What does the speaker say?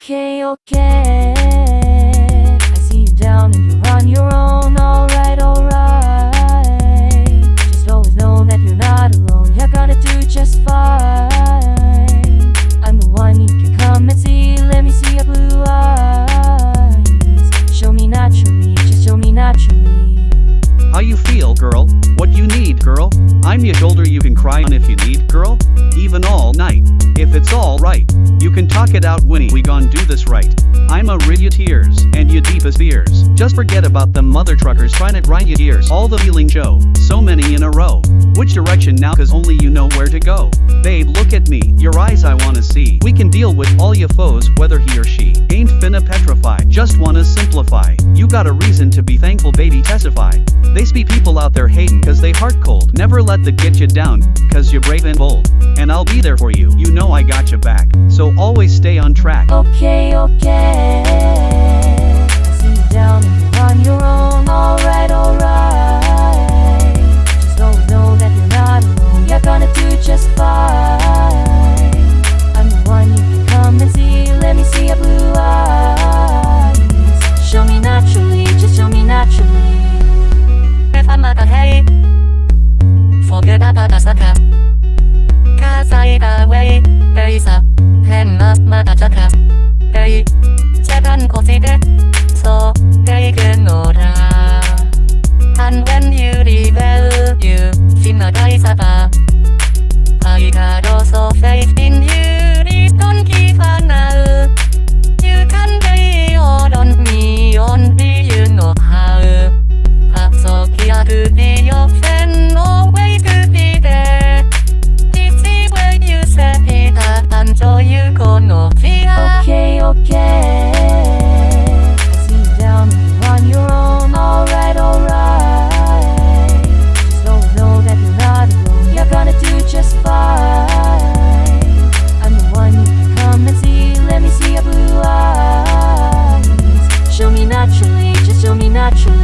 okay, okay. I see you down and you're feel, girl? What you need, girl? I'm your shoulder you can cry on if you need, girl. Even all night. If it's all right, you can talk it out, Winnie. We gon' do this right. I'ma rid your tears and your deepest fears. Just forget about them mother truckers trying to grind your ears. All the feeling show, so many in a row. Which direction now? Cause only you know where to go. Babe, look at me, your eyes I wanna see. Deal with all your foes, whether he or she. Ain't finna petrify, just wanna simplify. You got a reason to be thankful, baby, testify. They speak people out there hating cause they heart cold. Never let the get you down, cause you're brave and bold. And I'll be there for you, you know I got your back. So always stay on track. Okay, okay. You down on your own. I away There is a Hand of motherfucker Hey Second consider So Let